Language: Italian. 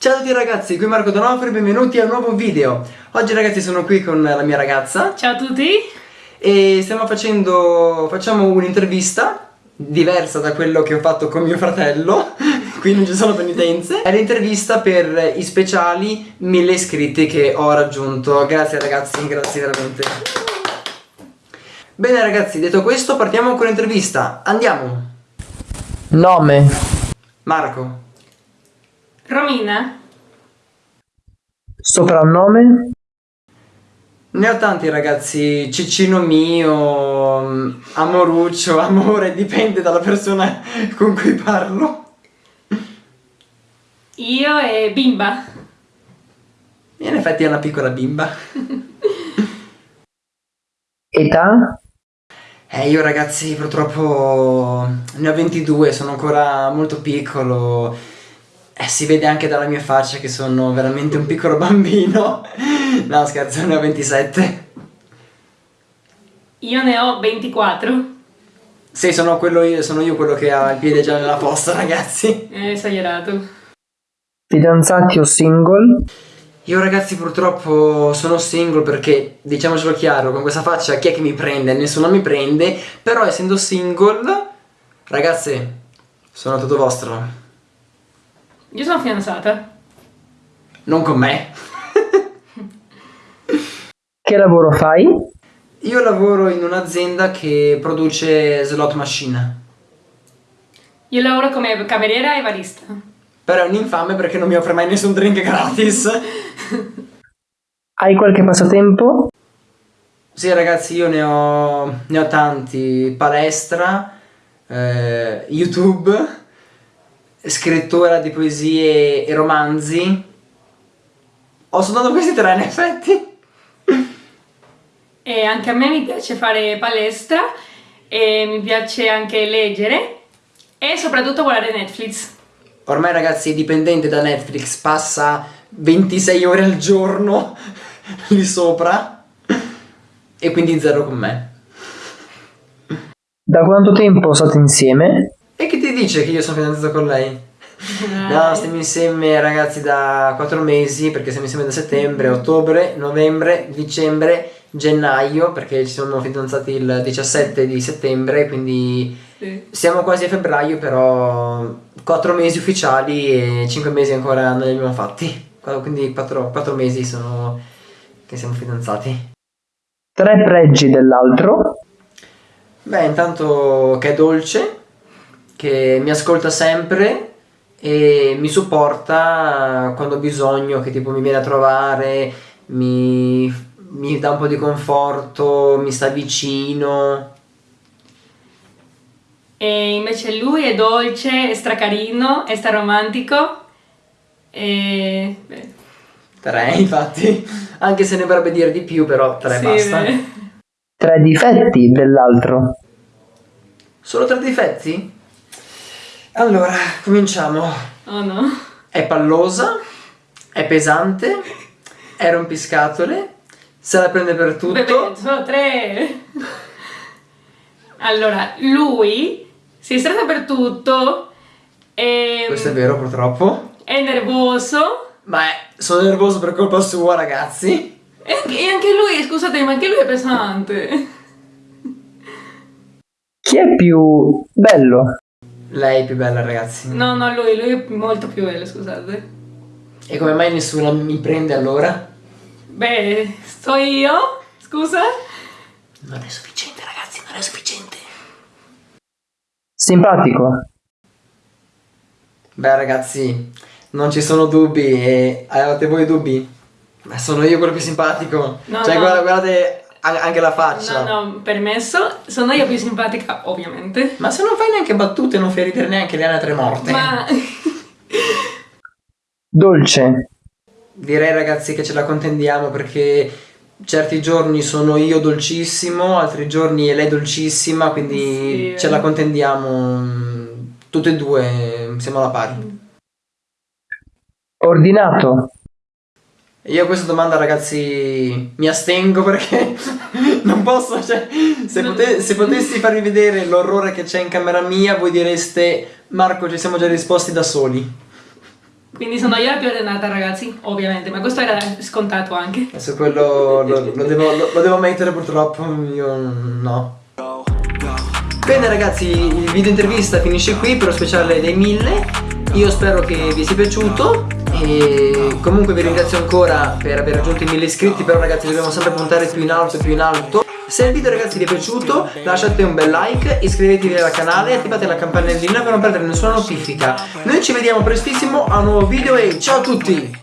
Ciao a tutti ragazzi, qui Marco Donofrio e benvenuti a un nuovo video. Oggi ragazzi sono qui con la mia ragazza. Ciao a tutti. E stiamo facendo, facciamo un'intervista diversa da quello che ho fatto con mio fratello. Qui non ci sono penitenze. È l'intervista per i speciali 1000 iscritti che ho raggiunto. Grazie ragazzi, grazie veramente. Bene ragazzi, detto questo partiamo con l'intervista. Andiamo. Nome. Marco Romina? Soprannome? Ne ho tanti ragazzi, Ciccino mio, Amoruccio, Amore, dipende dalla persona con cui parlo. Io e Bimba. In effetti è una piccola bimba. Età? Eh, io ragazzi purtroppo ne ho 22, sono ancora molto piccolo eh, si vede anche dalla mia faccia che sono veramente un piccolo bambino. no, scherzo, ne ho 27. Io ne ho 24. Sì, sono, io, sono io quello che ha il piede già nella fossa, ragazzi. È esagerato. Fidanzati o single? Io ragazzi purtroppo sono single perché, diciamocelo chiaro, con questa faccia chi è che mi prende? Nessuno mi prende, però essendo single, ragazze, sono tutto vostro. Io sono fidanzata. Non con me. che lavoro fai? Io lavoro in un'azienda che produce slot machine. Io lavoro come cameriera e barista. Però è un infame perché non mi offre mai nessun drink gratis. Hai qualche passatempo? Sì ragazzi io ne ho, ne ho tanti, palestra, eh, YouTube scrittura di poesie e romanzi. Ho soltanto questi tre in effetti. E anche a me mi piace fare palestra e mi piace anche leggere e soprattutto guardare Netflix. Ormai ragazzi è dipendente da Netflix, passa 26 ore al giorno lì sopra e quindi zero con me. Da quanto tempo state insieme? E che ti dice che io sono fidanzato con lei? No, stiamo insieme ragazzi da 4 mesi perché siamo insieme da settembre, ottobre, novembre, dicembre, gennaio perché ci siamo fidanzati il 17 di settembre quindi sì. siamo quasi a febbraio però 4 mesi ufficiali e 5 mesi ancora non li abbiamo fatti quindi 4, 4 mesi sono che siamo fidanzati. Tre pregi dell'altro? Beh intanto che è dolce che mi ascolta sempre e mi supporta quando ho bisogno, che tipo mi viene a trovare, mi, mi dà un po' di conforto, mi sta vicino. E invece lui è dolce, è stracarino, è straromantico e... Beh. Tre infatti, anche se ne vorrebbe dire di più però tre sì, basta. Beh. Tre difetti dell'altro. Solo tre difetti? Allora, cominciamo. Oh no. È pallosa, è pesante, è rompiscatole, se la prende per tutto. Beh, sono tre. Allora, lui si stretta per tutto e... Questo è vero purtroppo. È nervoso. Ma è, sono nervoso per colpa sua ragazzi. E anche, e anche lui, scusate, ma anche lui è pesante. Chi è più bello? Lei è più bella, ragazzi. No, no, lui, lui è molto più bello, scusate. E come mai nessuno mi prende allora? Beh, sto io? Scusa? Non è sufficiente, ragazzi, non è sufficiente. Simpatico. Beh, ragazzi, non ci sono dubbi e avete voi dubbi? Ma sono io quello più simpatico. No, cioè, no. Guarda, guardate anche la faccia. No, no, permesso. Sono io più simpatica, ovviamente. Ma se non fai neanche battute, non fai ridere neanche le altre morte. Ma... Dolce. Direi ragazzi che ce la contendiamo perché certi giorni sono io dolcissimo, altri giorni è lei dolcissima, quindi sì. ce la contendiamo tutte e due, siamo alla pari. Ordinato. Io a questa domanda ragazzi mi astengo perché non posso, cioè se, pote se potessi farvi vedere l'orrore che c'è in camera mia voi direste Marco ci siamo già risposti da soli. Quindi sono io la più allenata ragazzi, ovviamente, ma questo era scontato anche. Adesso quello lo, lo, devo, lo, lo devo mettere purtroppo, io no. Bene ragazzi, il video intervista finisce qui per lo speciale dei 1000 io spero che vi sia piaciuto e comunque vi ringrazio ancora per aver raggiunto i 1000 iscritti però ragazzi dobbiamo sempre puntare più in alto più in alto se il video ragazzi vi è piaciuto lasciate un bel like, iscrivetevi al canale e attivate la campanellina per non perdere nessuna notifica. Noi ci vediamo prestissimo a un nuovo video e ciao a tutti!